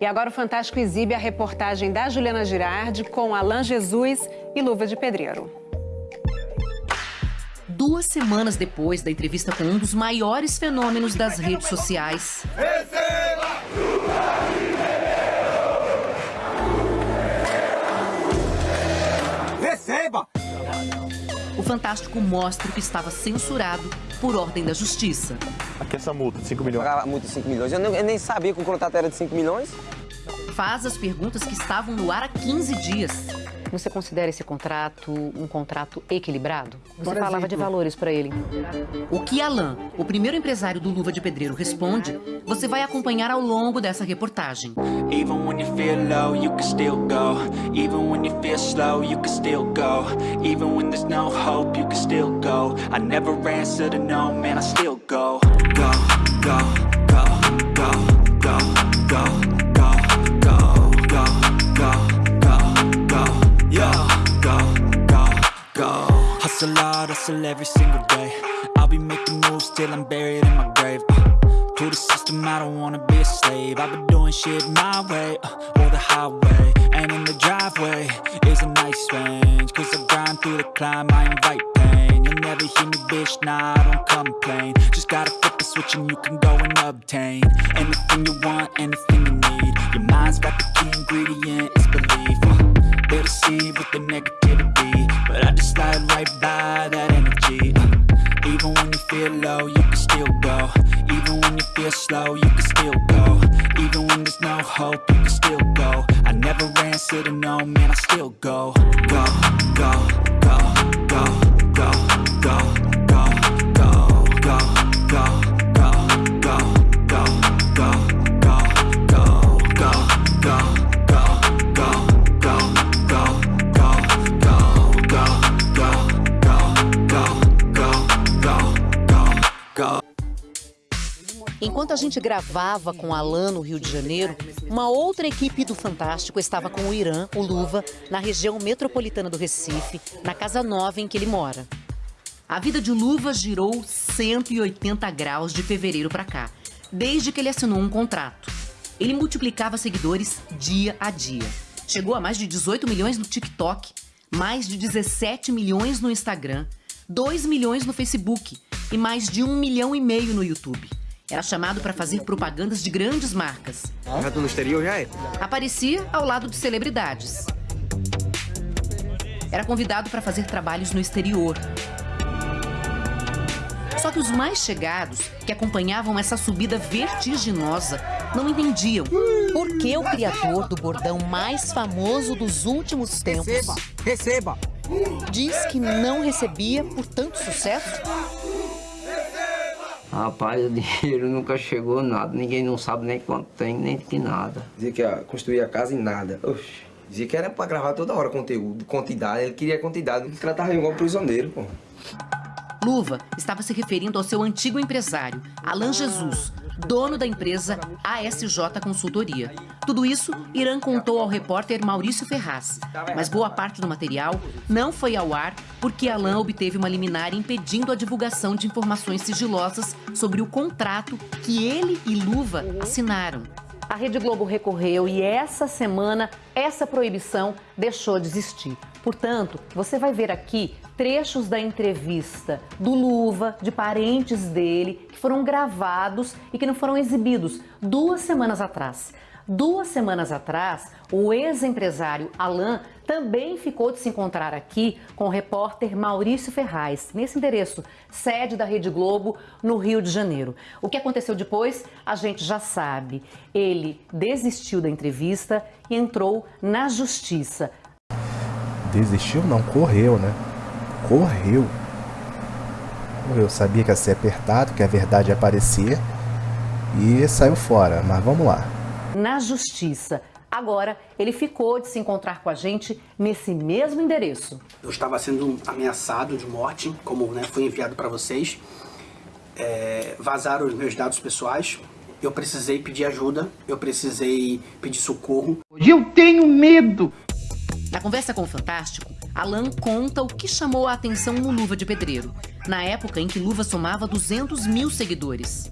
E agora o Fantástico exibe a reportagem da Juliana Girardi com Alan Jesus e Luva de Pedreiro. Duas semanas depois da entrevista com um dos maiores fenômenos das redes sociais. Receba! Fantástico mostra o que estava censurado por ordem da Justiça. Aqui essa multa de 5 milhões. Pagava multa de 5 milhões. Eu, não, eu nem sabia que o contrato era de 5 milhões. Faz as perguntas que estavam no ar há 15 dias. Você considera esse contrato um contrato equilibrado? Você Por falava de valores para ele. O que Alan, o primeiro empresário do Luva de Pedreiro, responde, você vai acompanhar ao longo dessa reportagem. Even when you feel low, you can still go. Even when you feel slow, you can still go. Even when there's no hope, you can still go. I never answer to no, man, I still go, go, go, hustle hard, hustle every single day. I'll be making moves till I'm buried in my grave. Uh, To the system, I don't wanna be a slave. I've been doing shit my way, uh, or the highway And in the driveway is a nice range. Cause I grind through the climb, I invite pain. You'll never hear me, bitch, nah, I don't complain. Just gotta flip the switch and you can go and obtain Anything you want, anything you need. Your mind's got the key ingredient, it's belief. Uh, They'll deceive with the negativity But I just slide right by feel low, you can still go. Even when you feel slow, you can still go. Even when there's no hope, you can still go. I never answer to no, man, I still go Go, go, go, go, go, go Enquanto a gente gravava com Alan no Rio de Janeiro, uma outra equipe do Fantástico estava com o Irã, o Luva, na região metropolitana do Recife, na casa nova em que ele mora. A vida de Luva girou 180 graus de fevereiro para cá, desde que ele assinou um contrato. Ele multiplicava seguidores dia a dia. Chegou a mais de 18 milhões no TikTok, mais de 17 milhões no Instagram, 2 milhões no Facebook e mais de 1 milhão e meio no YouTube. Era chamado para fazer propagandas de grandes marcas. No exterior, já é? Aparecia ao lado de celebridades. Era convidado para fazer trabalhos no exterior. Só que os mais chegados, que acompanhavam essa subida vertiginosa, não entendiam por que o criador do bordão mais famoso dos últimos tempos... Receba! Receba! Diz que não recebia por tanto sucesso? Rapaz, o dinheiro nunca chegou nada, ninguém não sabe nem quanto tem, nem que nada. Dizia que ia construir a casa em nada. Oxi. Dizia que era pra gravar toda hora conteúdo, quantidade, ele queria quantidade, ele tratava igual um prisioneiro, pô. Luva estava se referindo ao seu antigo empresário, Alan Jesus, dono da empresa ASJ Consultoria. Tudo isso, Irã contou ao repórter Maurício Ferraz. Mas boa parte do material não foi ao ar porque Alan obteve uma liminar impedindo a divulgação de informações sigilosas sobre o contrato que ele e Luva assinaram. A Rede Globo recorreu e essa semana essa proibição deixou de existir. Portanto, você vai ver aqui trechos da entrevista do Luva, de parentes dele, que foram gravados e que não foram exibidos duas semanas atrás. Duas semanas atrás, o ex-empresário Alain também ficou de se encontrar aqui com o repórter Maurício Ferraz, nesse endereço, sede da Rede Globo, no Rio de Janeiro. O que aconteceu depois, a gente já sabe. Ele desistiu da entrevista e entrou na justiça. Desistiu? Não, correu, né? Correu. Correu. Sabia que ia ser apertado, que a verdade ia aparecer e saiu fora. Mas vamos lá na justiça. Agora, ele ficou de se encontrar com a gente nesse mesmo endereço. Eu estava sendo ameaçado de morte, como né, foi enviado para vocês. É, vazaram os meus dados pessoais. Eu precisei pedir ajuda, eu precisei pedir socorro. Eu tenho medo! Na conversa com o Fantástico, Alan conta o que chamou a atenção no Luva de Pedreiro, na época em que Luva somava 200 mil seguidores.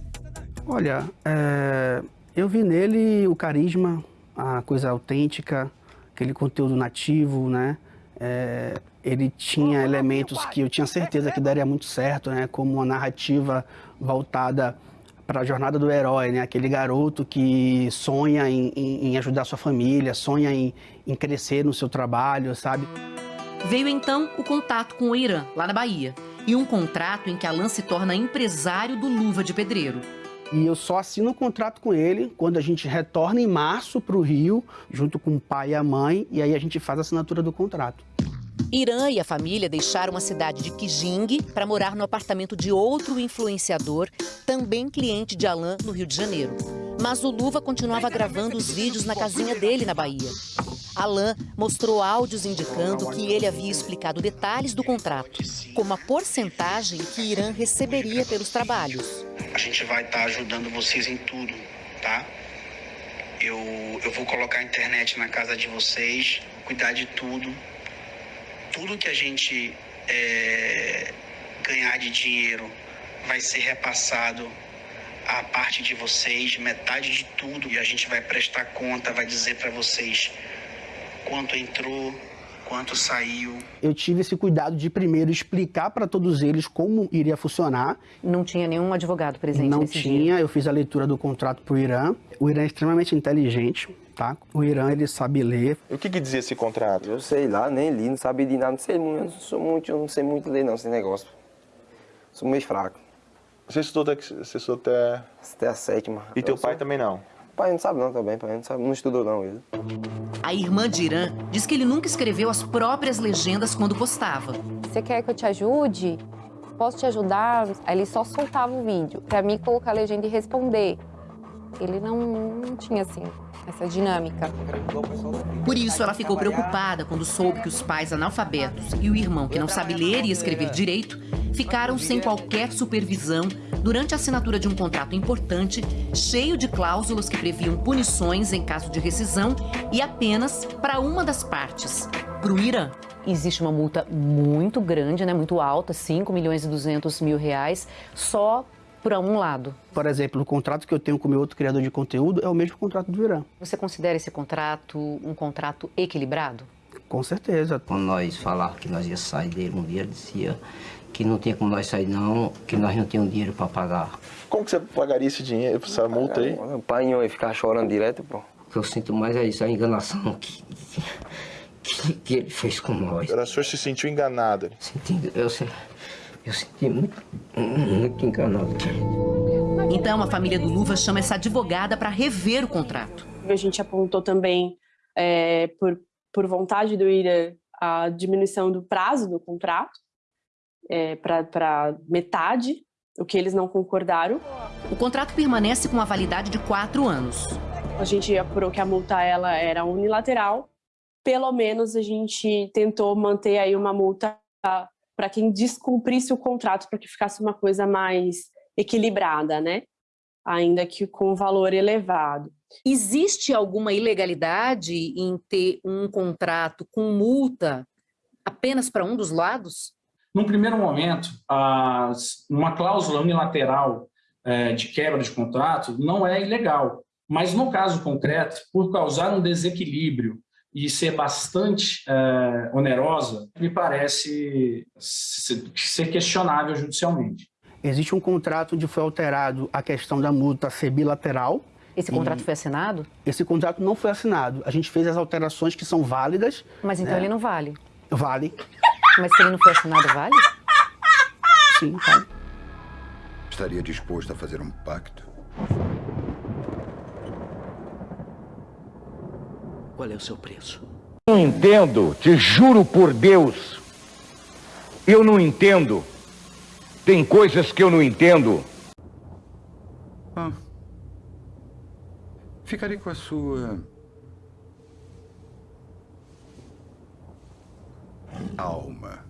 Olha, é, eu vi nele o carisma, a coisa autêntica, aquele conteúdo nativo, né? É, ele tinha elementos que eu tinha certeza que daria muito certo, né? Como uma narrativa voltada para a jornada do herói, né? Aquele garoto que sonha em, em, em ajudar sua família, sonha em, em crescer no seu trabalho, sabe? Veio então o contato com o Irã, lá na Bahia, e um contrato em que Alan se torna empresário do Luva de Pedreiro. E eu só assino o contrato com ele quando a gente retorna em março para o Rio, junto com o pai e a mãe, e aí a gente faz a assinatura do contrato. Irã e a família deixaram a cidade de Kijing para morar no apartamento de outro influenciador, também cliente de Alan, no Rio de Janeiro. Mas o Luva continuava gravando os vídeos na casinha dele na Bahia. Alan mostrou áudios indicando que ele havia explicado detalhes do contrato, como a porcentagem que Irã receberia pelos trabalhos. A gente vai estar tá ajudando vocês em tudo, tá? Eu, eu vou colocar a internet na casa de vocês, cuidar de tudo. Tudo que a gente é, ganhar de dinheiro vai ser repassado a parte de vocês, metade de tudo, e a gente vai prestar conta, vai dizer para vocês quanto entrou, quanto saiu. Eu tive esse cuidado de primeiro explicar para todos eles como iria funcionar. Não tinha nenhum advogado presente Não nesse tinha, dia. eu fiz a leitura do contrato para o Irã. O Irã é extremamente inteligente, tá? O Irã, ele sabe ler. E o que, que dizia esse contrato? Eu sei lá, nem li, não sabia de nada, não sei muito, eu não sou muito, eu não sei muito ler não, esse negócio. Sou meio fraco. Você estudou até, você estudou até... Até a sétima. E teu Eu pai sou- também não? Pai não sabe não também, pai não, sabe, não estudou não ele. A irmã de Irã diz que ele nunca escreveu as próprias legendas quando postava. Você quer que eu te ajude? Posso te ajudar? Aí ele só soltava o vídeo para mim colocar a legenda e responder. Ele não, não tinha assim essa dinâmica. Por isso, ela ficou preocupada quando soube que os pais analfabetos e o irmão, que não sabe ler e escrever direito, ficaram sem qualquer supervisão durante a assinatura de um contrato importante, cheio de cláusulas que previam punições em caso de rescisão e apenas para uma das partes, para o Irã. Existe uma multa muito grande, né, muito alta, 5 milhões e 200 mil reais, só para um lado. Por exemplo, o contrato que eu tenho com o meu outro criador de conteúdo é o mesmo contrato do Irã. Você considera esse contrato um contrato equilibrado? Com certeza. Quando nós falávamos que nós ia sair dele um dia, ele dizia que não tinha como nós sair não, que nós não tínhamos dinheiro para pagar. Como que você pagaria esse dinheiro, essa multa aí? O pai ia ficar chorando direto, pô. O que eu sinto mais é isso, a enganação que, que, que ele fez com nós. O senhor se sentiu enganado. Sentindo, eu, se- eu senti muito, muito enganado. Então, a família do Luva chama essa advogada para rever o contrato. A gente apontou também, é, por, por vontade do Irã, a diminuição do prazo do contrato é, para metade, o que eles não concordaram. O contrato permanece com a validade de quatro anos. A gente apurou que a multa ela era unilateral. Pelo menos a gente tentou manter aí uma multa para quem descumprisse o contrato, para que ficasse uma coisa mais equilibrada, né? Ainda que com valor elevado. Existe alguma ilegalidade em ter um contrato com multa apenas para um dos lados? Num primeiro momento, as- uma cláusula unilateral eh, de quebra de contrato não é ilegal, mas no caso concreto, por causar um desequilíbrio e ser bastante eh, onerosa, me parece se- ser questionável judicialmente. Existe um contrato onde foi alterado a questão da multa ser bilateral. Esse contrato foi assinado? Esse contrato não foi assinado. A gente fez as alterações que são válidas. Mas então né? ele não vale. Vale. Mas se ele não foi assinado, vale? Sim, vale. Estaria disposto a fazer um pacto? Qual é o seu preço? Não entendo, te juro por Deus. Eu não entendo. Tem coisas que eu não entendo. Ah. Ficarei com a sua. Alma.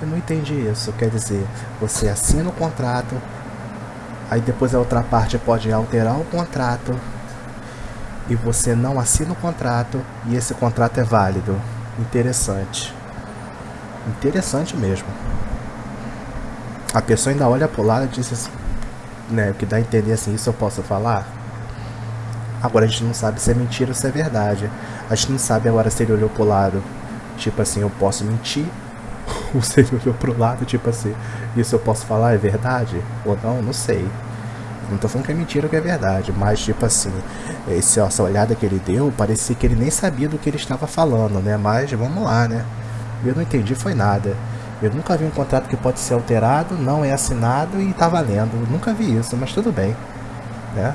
Eu não entendi isso. Quer dizer, você assina o contrato, aí depois a outra parte pode alterar o contrato, e você não assina o contrato, e esse contrato é válido. Interessante. Interessante mesmo. A pessoa ainda olha pro lado e diz assim, né, o que dá a entender assim, isso eu posso falar? Agora a gente não sabe se é mentira ou se é verdade. A gente não sabe agora se ele olhou pro lado, tipo assim, eu posso mentir. Ou se ele olhou pro lado, tipo assim, isso eu posso falar, é verdade? Ou não, não sei. Não tô falando que é mentira ou que é verdade, mas tipo assim, esse, essa olhada que ele deu, parecia que ele nem sabia do que ele estava falando, né? Mas vamos lá, né? Eu não entendi foi nada. Eu nunca vi um contrato que pode ser alterado, não é assinado e tá valendo. Nunca vi isso, mas tudo bem, né?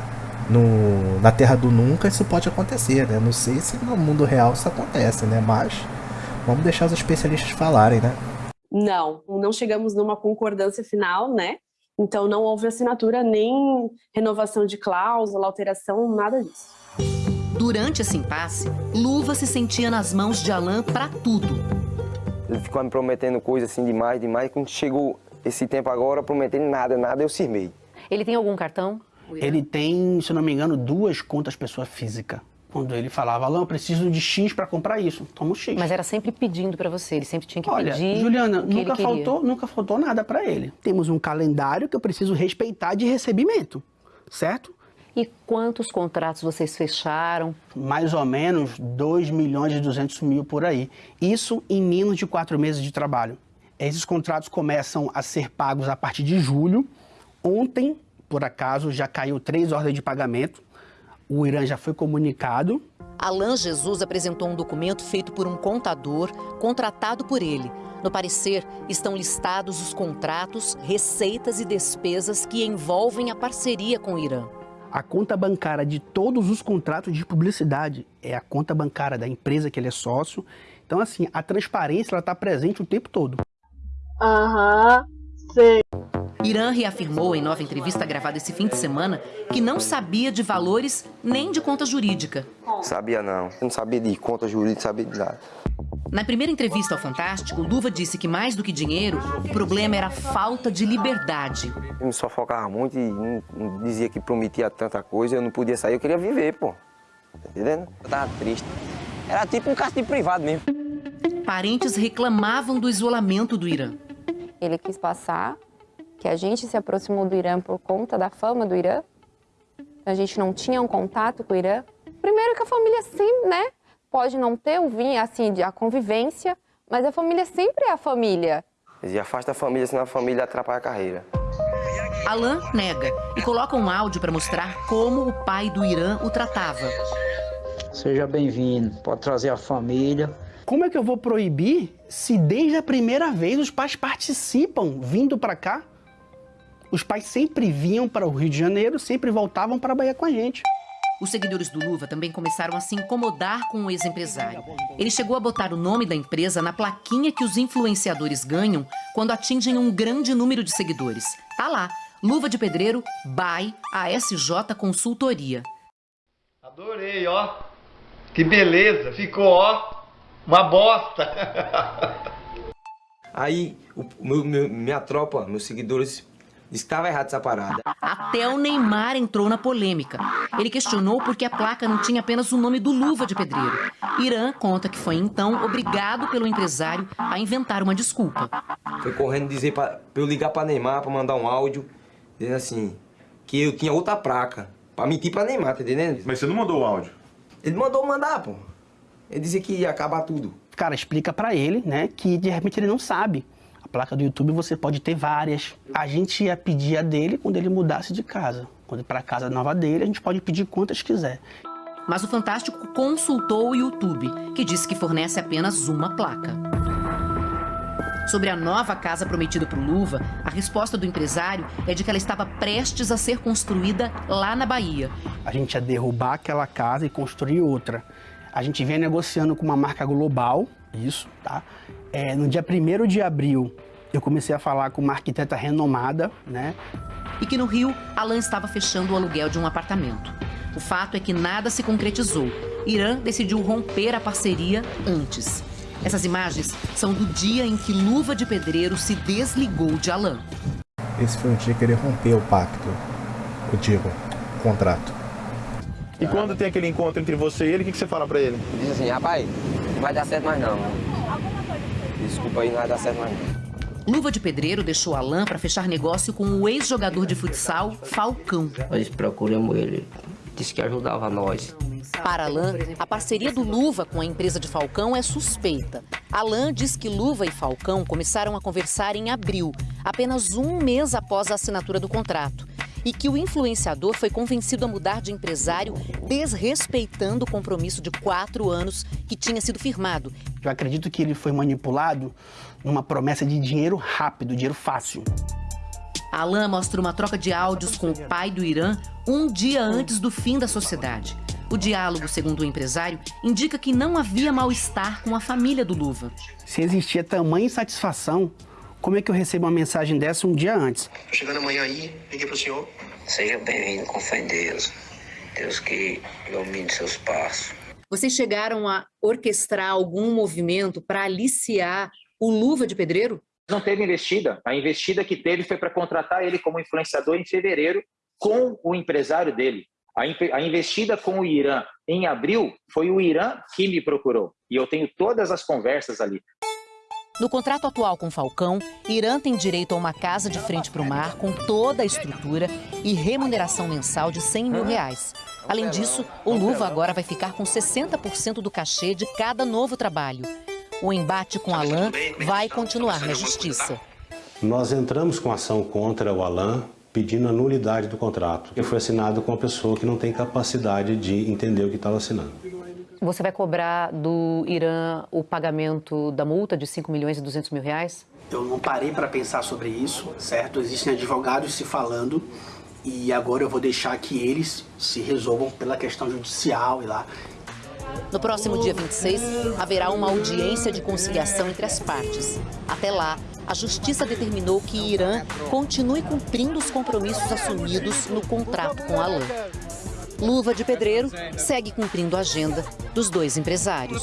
No, na Terra do Nunca isso pode acontecer, né? Não sei se no mundo real isso acontece, né? Mas vamos deixar os especialistas falarem, né? Não, não chegamos numa concordância final, né? Então não houve assinatura nem renovação de cláusula, alteração, nada disso. Durante esse impasse, Luva se sentia nas mãos de Alain para tudo. Ele ficou me prometendo coisas assim demais, demais. Quando chegou esse tempo agora, prometendo nada, nada, eu firmei. Ele tem algum cartão? Ele tem, se não me engano, duas contas pessoa física. Quando ele falava, Alain, eu preciso de X para comprar isso. Toma um X. Mas era sempre pedindo para você, ele sempre tinha que Olha, pedir. Juliana, o que nunca faltou, nunca faltou nada para ele. Temos um calendário que eu preciso respeitar de recebimento, certo? E quantos contratos vocês fecharam? Mais ou menos 2 milhões e 200 mil por aí. Isso em menos de quatro meses de trabalho. Esses contratos começam a ser pagos a partir de julho. Ontem, por acaso, já caiu três ordens de pagamento. O Irã já foi comunicado. Alain Jesus apresentou um documento feito por um contador contratado por ele. No parecer, estão listados os contratos, receitas e despesas que envolvem a parceria com o Irã. A conta bancária de todos os contratos de publicidade é a conta bancária da empresa que ele é sócio. Então, assim, a transparência está presente o tempo todo. Aham, sei. Irã reafirmou em nova entrevista gravada esse fim de semana que não sabia de valores nem de conta jurídica. Sabia não. Eu não sabia de conta jurídica, sabia de nada. Na primeira entrevista ao Fantástico, Luva disse que mais do que dinheiro, o problema era a falta de liberdade. Eu me sufocava muito e dizia que prometia tanta coisa, eu não podia sair, eu queria viver, pô. Tá entendendo? Eu tava triste. Era tipo um de privado mesmo. Parentes reclamavam do isolamento do Irã. Ele quis passar que a gente se aproximou do Irã por conta da fama do Irã. A gente não tinha um contato com o Irã. Primeiro que a família sempre, né? Pode não ter o vinho, assim, a convivência, mas a família sempre é a família. Dizia, afasta a família, senão a família atrapalha a carreira. Alain nega e coloca um áudio para mostrar como o pai do Irã o tratava. Seja bem-vindo, pode trazer a família. Como é que eu vou proibir se desde a primeira vez os pais participam vindo para cá? Os pais sempre vinham para o Rio de Janeiro, sempre voltavam para a Bahia com a gente. Os seguidores do Luva também começaram a se incomodar com o ex-empresário. Ele chegou a botar o nome da empresa na plaquinha que os influenciadores ganham quando atingem um grande número de seguidores. Tá lá, Luva de Pedreiro by ASJ Consultoria. Adorei, ó. Que beleza, ficou, ó, uma bosta. Aí, o, meu, minha tropa, meus seguidores, estava errado essa parada. Até o Neymar entrou na polêmica. Ele questionou por que a placa não tinha apenas o nome do Luva de Pedreiro. Irã conta que foi então obrigado pelo empresário a inventar uma desculpa. Foi correndo dizer pra, pra eu ligar pra Neymar, pra mandar um áudio, dizendo assim, que eu tinha outra placa. Pra mentir pra Neymar, tá entendendo? Mas você não mandou o áudio? Ele mandou mandar, pô. Ele dizia que ia acabar tudo. Cara, explica para ele, né, que de repente ele não sabe. A placa do YouTube você pode ter várias. A gente ia pedir a dele quando ele mudasse de casa. Quando ir para casa nova dele, a gente pode pedir quantas quiser. Mas o Fantástico consultou o YouTube, que disse que fornece apenas uma placa. Sobre a nova casa prometida para o Luva, a resposta do empresário é de que ela estava prestes a ser construída lá na Bahia. A gente ia derrubar aquela casa e construir outra. A gente vem negociando com uma marca global, isso, tá? É, no dia 1 de abril, eu comecei a falar com uma arquiteta renomada, né? E que no Rio, Alan estava fechando o aluguel de um apartamento. O fato é que nada se concretizou. Irã decidiu romper a parceria antes. Essas imagens são do dia em que Luva de Pedreiro se desligou de Alan. Esse foi o dia que ele rompeu o pacto. Eu digo, o contrato. E quando tem aquele encontro entre você e ele, o que, que você fala pra ele? Diz assim, rapaz, não vai dar certo mais não. Desculpa aí, não vai dar certo mais. Luva de Pedreiro deixou Alan para fechar negócio com o ex-jogador de futsal Falcão. Nós procuramos ele disse que ajudava nós. Para Alain, a parceria do Luva com a empresa de Falcão é suspeita. Alain diz que Luva e Falcão começaram a conversar em abril, apenas um mês após a assinatura do contrato. E que o influenciador foi convencido a mudar de empresário, desrespeitando o compromisso de quatro anos que tinha sido firmado. Eu acredito que ele foi manipulado numa promessa de dinheiro rápido, dinheiro fácil. Alain mostra uma troca de áudios com o pai do Irã um dia antes do fim da sociedade. O diálogo, segundo o empresário, indica que não havia mal-estar com a família do Luva. Se existia tamanha insatisfação, como é que eu recebo uma mensagem dessa um dia antes? Tô chegando amanhã aí, liguei pro senhor. Seja bem-vindo com fé em Deus. Deus que ilumine seus passos. Vocês chegaram a orquestrar algum movimento para aliciar o Luva de Pedreiro? Não teve investida. A investida que teve foi para contratar ele como influenciador em fevereiro com o empresário dele. A investida com o Irã em abril foi o Irã que me procurou. E eu tenho todas as conversas ali. No contrato atual com Falcão, Irã tem direito a uma casa de frente para o mar com toda a estrutura e remuneração mensal de 100 mil reais. Além disso, o Luva agora vai ficar com 60% do cachê de cada novo trabalho. O embate com Alain vai continuar na justiça. Nós entramos com ação contra o Alain pedindo a nulidade do contrato, que foi assinado com uma pessoa que não tem capacidade de entender o que estava assinando. Você vai cobrar do Irã o pagamento da multa de 5 milhões e 200 mil reais? Eu não parei para pensar sobre isso, certo? Existem advogados se falando e agora eu vou deixar que eles se resolvam pela questão judicial e lá. No próximo dia 26, haverá uma audiência de conciliação entre as partes. Até lá, a justiça determinou que Irã continue cumprindo os compromissos assumidos no contrato com Alain. Luva de Pedreiro segue cumprindo a agenda dos dois empresários.